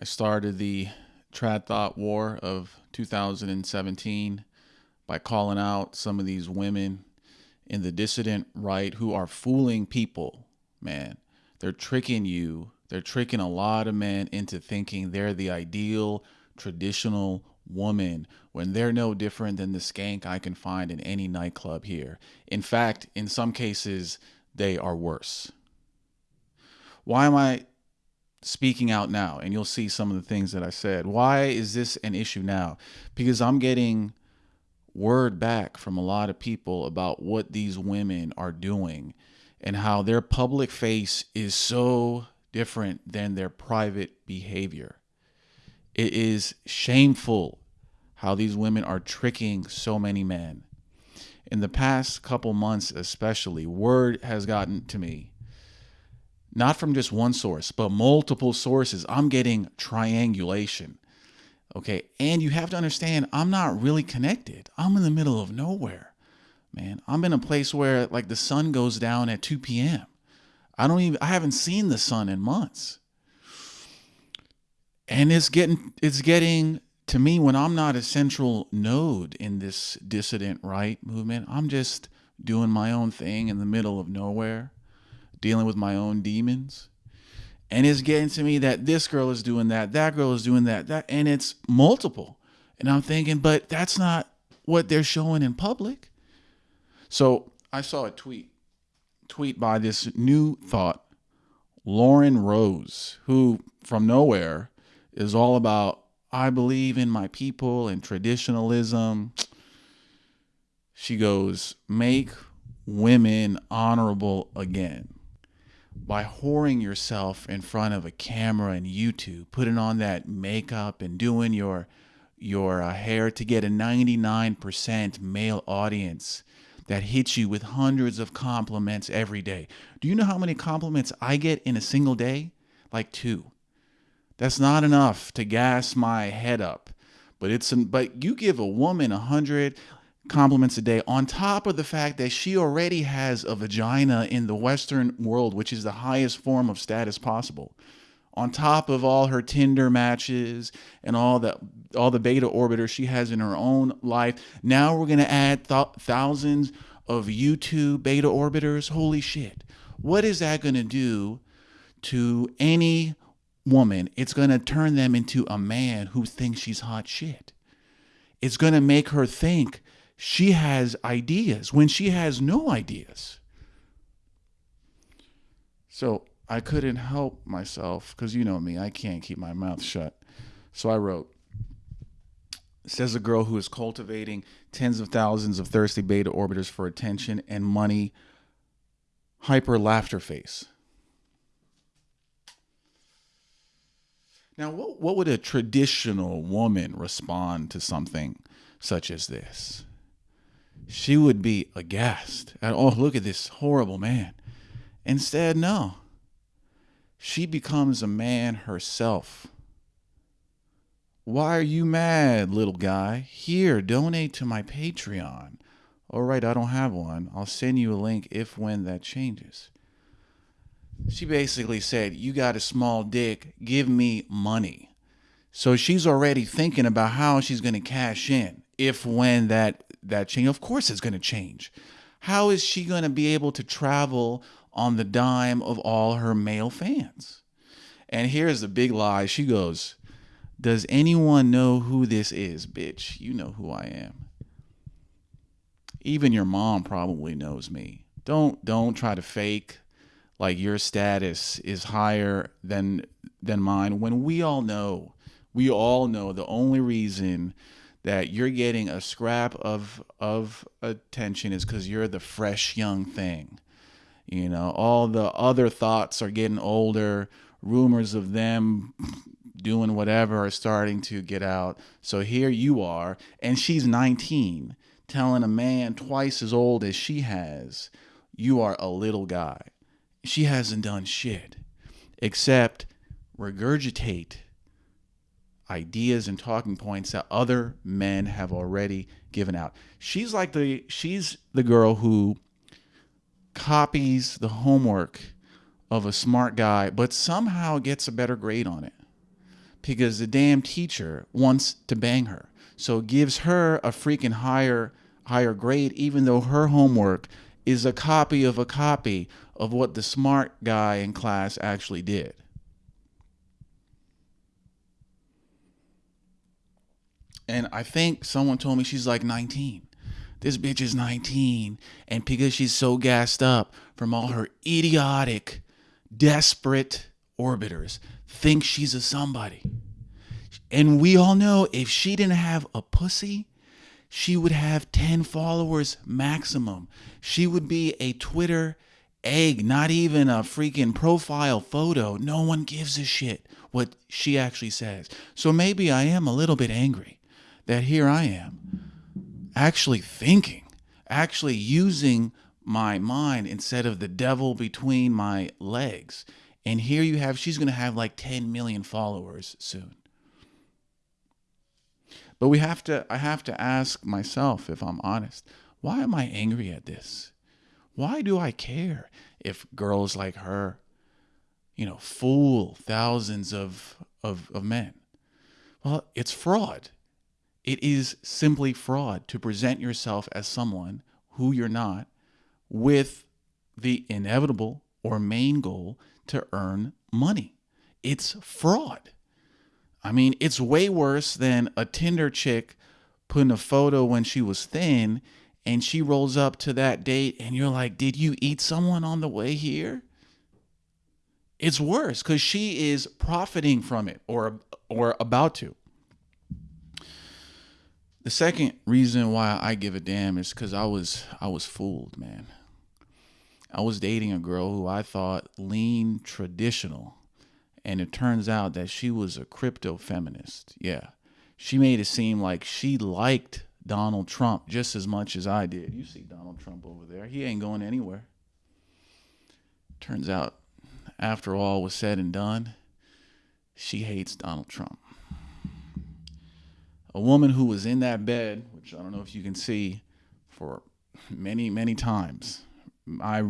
I started the Trad Thot War of 2017 by calling out some of these women in the dissident right who are fooling people, man. They're tricking you. They're tricking a lot of men into thinking they're the ideal traditional woman when they're no different than the skank I can find in any nightclub here. In fact, in some cases, they are worse. Why am I speaking out now and you'll see some of the things that I said. Why is this an issue now? Because I'm getting word back from a lot of people about what these women are doing and how their public face is so different than their private behavior. It is shameful how these women are tricking so many men. In the past couple months, especially, word has gotten to me not from just one source, but multiple sources. I'm getting triangulation. Okay. And you have to understand, I'm not really connected. I'm in the middle of nowhere, man. I'm in a place where like the sun goes down at 2 p.m. I don't even, I haven't seen the sun in months. And it's getting, it's getting to me when I'm not a central node in this dissident right movement. I'm just doing my own thing in the middle of nowhere dealing with my own demons. And it's getting to me that this girl is doing that, that girl is doing that, that, and it's multiple. And I'm thinking, but that's not what they're showing in public. So I saw a tweet, tweet by this new thot, Lauren Rose, who from nowhere is all about I believe in my people and traditionalism. She goes, make women honorable again by whoring yourself in front of a camera and YouTube, putting on that makeup and doing your your uh, hair to get a 99% male audience that hits you with hundreds of compliments every day. Do you know how many compliments I get in a single day? Like 2. That's not enough to gas my head up. But it's but you give a woman a 100 compliments a day on top of the fact that she already has a vagina in the western world which is the highest form of status possible. On top of all her tinder matches and all the all the beta orbiters she has in her own life now we're going to add th thousands of youtube beta orbiters? Holy shit. What is that going to do to any woman? It's going to turn them into a man who thinks she's hot shit. It's going to make her think she has ideas when she has no ideas. So I couldn't help myself because you know me, I can't keep my mouth shut. So I wrote, says a girl who is cultivating tens of thousands of thirsty beta orbiters for attention and money, hyper laughter face. Now, what, what would a traditional woman respond to something such as this? She would be aghast at, oh, look at this horrible man. Instead, no. She becomes a man herself. Why are you mad, little guy? Here, donate to my Patreon. All right, I don't have one. I'll send you a link if when that changes. She basically said, You got a small dick, give me money. So she's already thinking about how she's going to cash in if when that that change? Of course it's going to change. How is she going to be able to travel on the dime of all her male fans? And here's the big lie. She goes, Does anyone know who this is, bitch? You know who I am. Even your mom probably knows me. Don't don't try to fake like your status is higher than than mine when we all know. We all know the only reason that you're getting a scrap of of attention is because you're the fresh young thing. You know, all the other thots are getting older. Rumors of them doing whatever are starting to get out. So here you are, and she's 19, telling a man twice as old as she has, you are a little guy. She hasn't done shit except regurgitate ideas and talking points that other men have already given out. She's like the she's the girl who copies the homework of a smart guy but somehow gets a better grade on it. because the damn teacher wants to bang her. So gives her a freaking higher higher grade even though her homework is a copy of a copy of what the smart guy in class actually did. And I think someone told me she's like 19. This bitch is 19. And because she's so gassed up from all her idiotic, desperate orbiters, thinks she's a somebody. And we all know if she didn't have a pussy, she would have 10 followers maximum. She would be a Twitter egg, not even a freaking profile photo. No one gives a shit what she actually says. So maybe I am a little bit angry that here I am actually thinking, actually using my mind instead of the devil between my legs. And here you have, she's going to have like 10 million followers soon. But we have to, I have to ask myself, if I'm honest, why am I angry at this? Why do I care if girls like her, you know, fool thousands of, of, of men? Well, it's fraud. It is simply fraud to present yourself as someone who you're not with the inevitable or main goal to earn money. It's fraud. I mean, it's way worse than a Tinder chick putting a photo when she was thin and she rolls up to that date and you're like, Did you eat someone on the way here? It's worse because she is profiting from it or or about to. The second reason why I give a damn is because I was I was fooled, man. I was dating a girl who I thought lean traditional and it turns out that she was a crypto feminist. Yeah. She made it seem like she liked Donald Trump just as much as I did. You see Donald Trump over there. He ain't going anywhere. Turns out, after all was said and done, she hates Donald Trump. A woman who was in that bed, which I don't know if you can see, for many, many times. I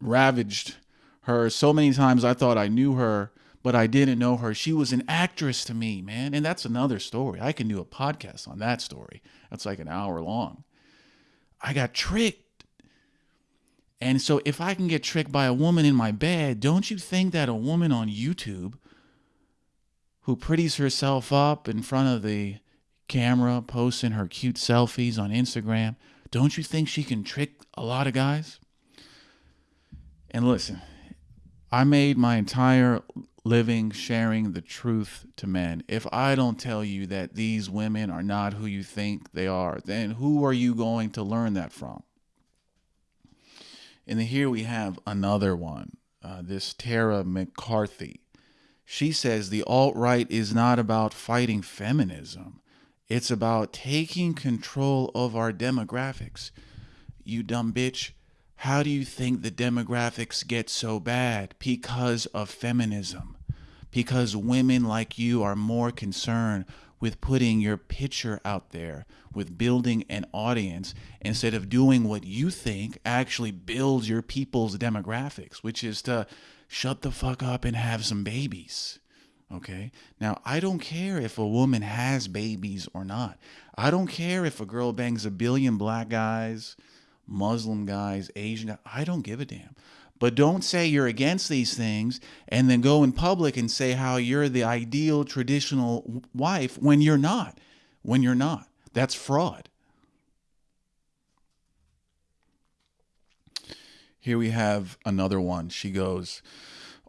ravaged her so many times I thought I knew her but I didn't know her. She was an actress to me, man. And that's another story. I can do a podcast on that story. That's like an hour long. I got tricked. And so if I can get tricked by a woman in my bed, don't you think that a woman on YouTube who pretties herself up in front of the camera, posting her cute selfies on Instagram, don't you think she can trick a lot of guys? And listen, I made my entire living, sharing the truth to men. If I don't tell you that these women are not who you think they are, then who are you going to learn that from? And here we have another one, uh, this Tara McCarthy. She says the alt right is not about fighting feminism, it's about taking control of our demographics. You dumb bitch. How do you think the demographics get so bad? Because of feminism. Because women like you are more concerned with putting your picture out there, with building an audience, instead of doing what you think actually builds your people's demographics, which is to shut the fuck up and have some babies. Okay. Now, I don't care if a woman has babies or not. I don't care if a girl bangs a billion black guys Muslim guys, Asian guys. I don't give a damn. But don't say you're against these things and then go in public and say how you're the ideal traditional wife when you're not. When you're not. That's fraud. Here we have another one. She goes,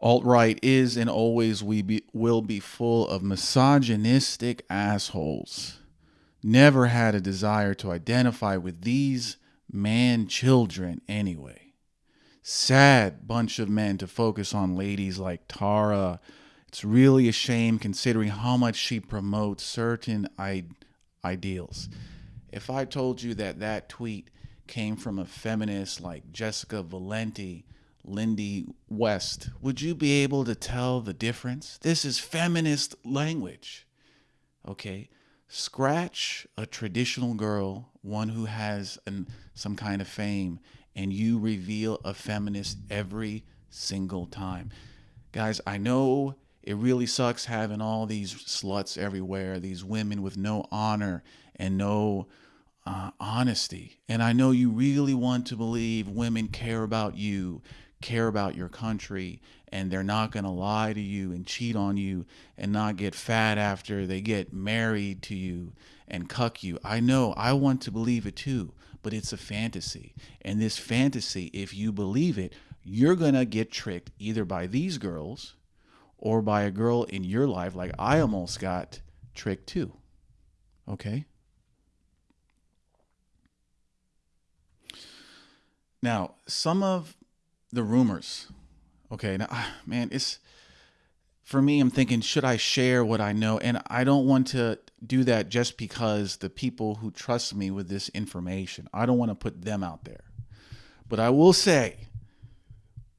Alt right is and always we be, will be full of misogynistic assholes. Never had a desire to identify with these man children anyway. Sad bunch of men to focus on ladies like Tara. It's really a shame considering how much she promotes certain I- ideals. If I told you that that tweet came from a feminist like Jessica Valenti, Lindy West, would you be able to tell the difference? This is feminist language. Okay? Scratch a traditional girl, one who has an, some kind of fame, and you reveal a feminist every single time. Guys, I know it really sucks having all these sluts everywhere, these women with no honor and no uh, honesty. And I know you really want to believe women care about you, care about your country, and they're not going to lie to you and cheat on you and not get fat after they get married to you and cuck you. I know, I want to believe it too, but it's a fantasy. And this fantasy, if you believe it, you're going to get tricked either by these girls or by a girl in your life, like I almost got tricked too. Okay? Now, some of the rumors, okay, now, ah, man, it's for me, I'm thinking, should I share what I know? And I don't want to do that just because the people who trust me with this information, I don't want to put them out there. But I will say,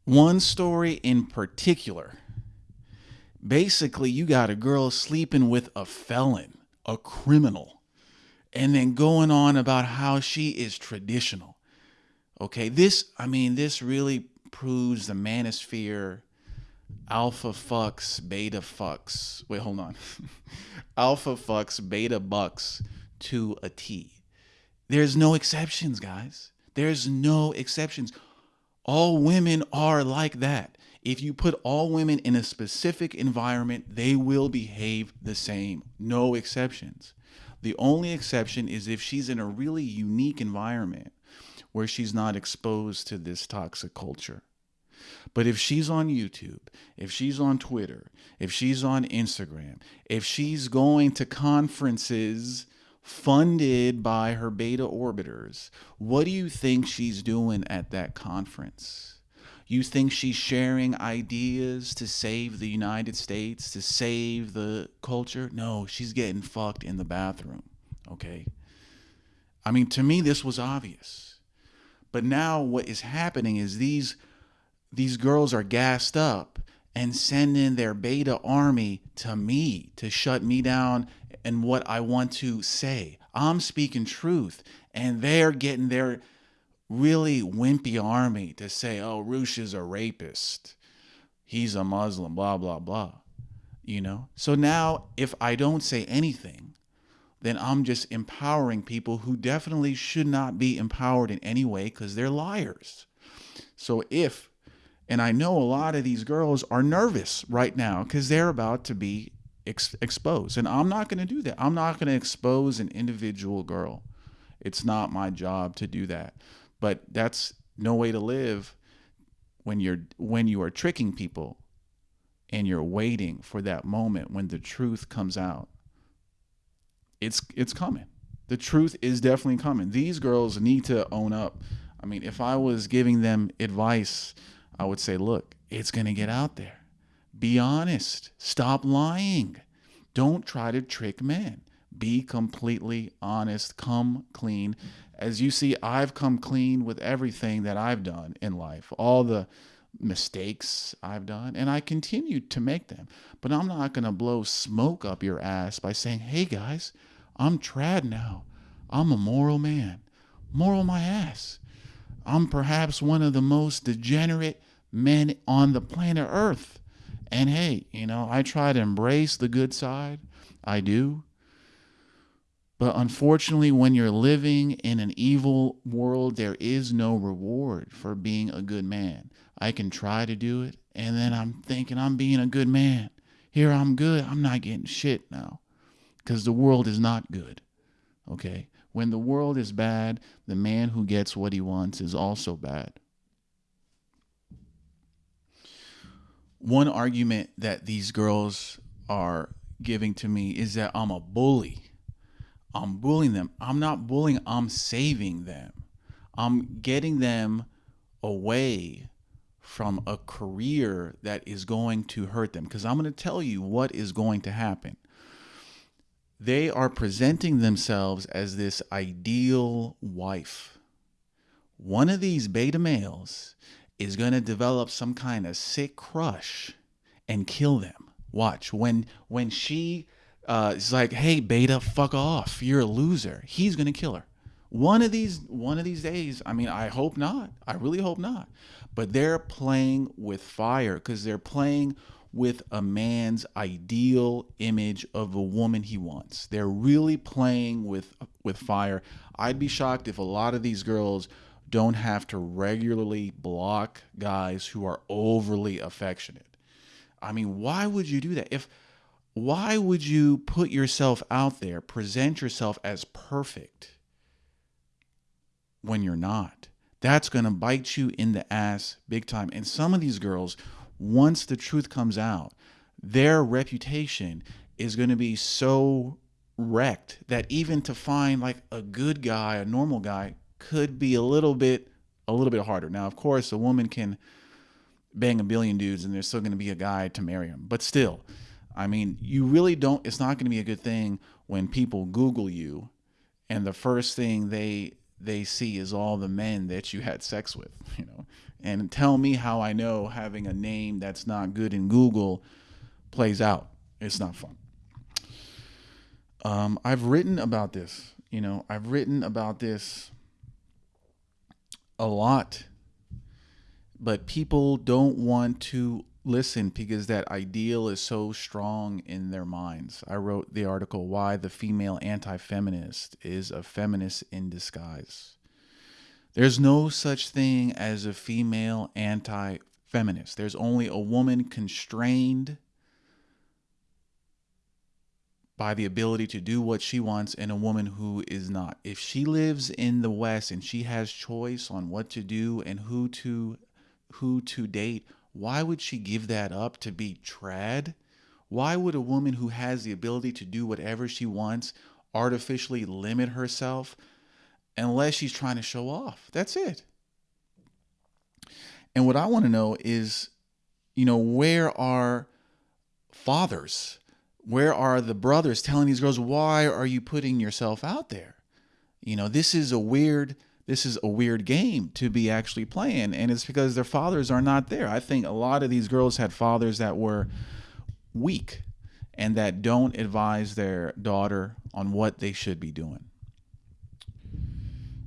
one story in particular basically you got a girl sleeping with a felon, a criminal, and then going on about how she is traditional. Okay, this, I mean, this really proves the manosphere alpha fucks, beta fucks. Wait, hold on. alpha fucks, beta bucks to a T. There's no exceptions, guys. There's no exceptions. All women are like that. If you put all women in a specific environment, they will behave the same. No exceptions. The only exception is if she's in a really unique environment where she's not exposed to this toxic culture. But if she's on YouTube, if she's on Twitter, if she's on Instagram, if she's going to conferences funded by her beta orbiters, what do you think she's doing at that conference? You think she's sharing ideas to save the United States, to save the culture? No, she's getting fucked in the bathroom. Okay. I mean, to me, this was obvious. But now what is happening is these these girls are gassed up and sending their beta army to me to shut me down and what I want to say. I'm speaking truth and they're getting their really wimpy army to say, oh, Roosh is a rapist. He's a Muslim, blah, blah, blah. You know? So now, if I don't say anything, then I'm just empowering people who definitely should not be empowered in any way because they're liars. So if, and I know a lot of these girls are nervous right now because they're about to be ex- exposed. And I'm not going to do that. I'm not going to expose an individual girl. It's not my job to do that. But that's no way to live when you're when you are tricking people and you're waiting for that moment when the truth comes out. It's it's coming. The truth is definitely coming. These girls need to own up. I mean, if I was giving them advice, I would say, look, it's going to get out there. Be honest. Stop lying. Don't try to trick men. Be completely honest. Come clean as you see, I've come clean with everything that I've done in life, all the mistakes I've done, and I continue to make them. But I'm not going to blow smoke up your ass by saying, hey guys, I'm trad now. I'm a moral man. Moral my ass. I'm perhaps one of the most degenerate men on the planet Earth. And hey, you know, I try to embrace the good side. I do. But unfortunately, when you're living in an evil world, there is no reward for being a good man. I can try to do it, and then I'm thinking I'm being a good man. Here I'm good. I'm not getting shit now because the world is not good. Okay? When the world is bad, the man who gets what he wants is also bad. One argument that these girls are giving to me is that I'm a bully I'm bullying them. I'm not bullying, I'm saving them. I'm getting them away from a career that is going to hurt them. Because I'm going to tell you what is going to happen. They are presenting themselves as this ideal wife. One of these beta males is going to develop some kind of sick crush and kill them. Watch when when she uh, it's like, hey, Beta, fuck off. You're a loser. He's gonna kill her. One of these, one of these days. I mean, I hope not. I really hope not. But they're playing with fire because they're playing with a man's ideal image of a woman he wants. They're really playing with with fire. I'd be shocked if a lot of these girls don't have to regularly block guys who are overly affectionate. I mean, why would you do that? If why would you put yourself out there, present yourself as perfect when you're not? That's going to bite you in the ass big time. And some of these girls, once the truth comes out, their reputation is going to be so wrecked that even to find like a good guy, a normal guy, could be a little bit a little bit harder. Now, of course, a woman can bang a billion dudes and there's still going to be a guy to marry him. But still, I mean, you really don't it's not going to be a good thing when people google you and the first thing they they see is all the men that you had sex with, you know. And tell me how I know having a name that's not good in Google plays out. It's not fun. Um, I've written about this, you know, I've written about this a lot, but people don't want to listen because that ideal is so strong in their minds. I wrote the article Why the Female Anti Feminist is a Feminist in Disguise. There's no such thing as a female anti feminist, there's only a woman constrained by the ability to do what she wants and a woman who is not. If she lives in the West and she has choice on what to do and who to who to date, why would she give that up to be trad? Why would a woman who has the ability to do whatever she wants artificially limit herself unless she's trying to show off? That's it. And what I want to know is, you know, where are fathers? where are the brothers telling these girls why are you putting yourself out there you know this is a weird this is a weird game to be actually playing and it's because their fathers are not there. I think a lot of these girls had fathers that were weak and that don't advise their daughter on what they should be doing.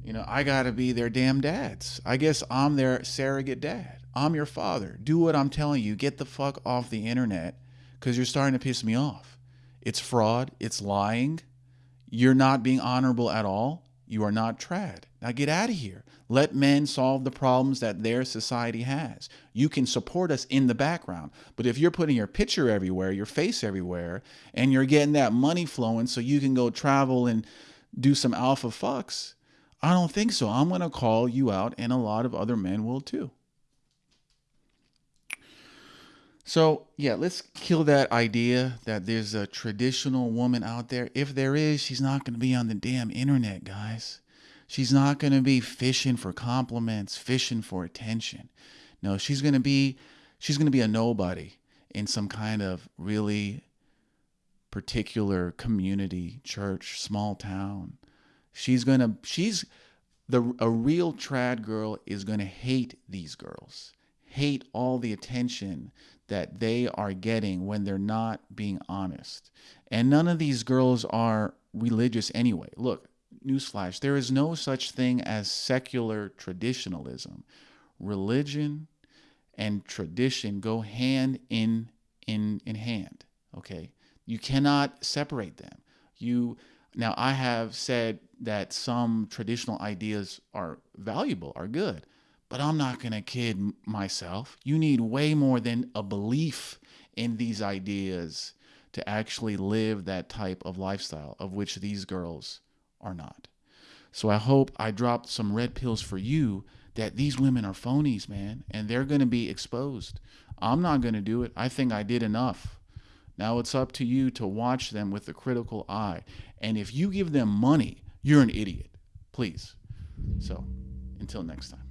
You know i gotta be their damn dads. I guess i'm their surrogate dad. I'm your father. Do what i'm telling you. Get the fuck off the internet because you're starting to piss me off. It's fraud, it's lying. You're not being honorable at all. You are not trad. Now get out of here. Let men solve the problems that their society has. You can support us in the background. But if you're putting your picture everywhere, your face everywhere, and you're getting that money flowing so you can go travel and do some alpha fucks, I don't think so. I'm going to call you out, and a lot of other men will too. So, yeah, let's kill that idea that there's a traditional woman out there. If there is, she's not going to be on the damn internet, guys. She's not going to be fishing for compliments, fishing for attention. No, she's going to be she's going to be a nobody in some kind of really particular community, church, small town. She's going to she's the a real trad girl is going to hate these girls. Hate all the attention that they are getting when they're not being honest. And none of these girls are religious anyway. Look, newsflash there is no such thing as secular traditionalism. Religion and tradition go hand in in in hand, okay? You cannot separate them. You now I have said that some traditional ideas are valuable, are good. But I'm not going to kid myself. You need way more than a belief in these ideas to actually live that type of lifestyle, of which these girls are not. So I hope I dropped some red pills for you that these women are phonies, man, and they're going to be exposed. I'm not going to do it. I think I did enough. Now it's up to you to watch them with a critical eye. And if you give them money, you're an idiot. Please. So until next time.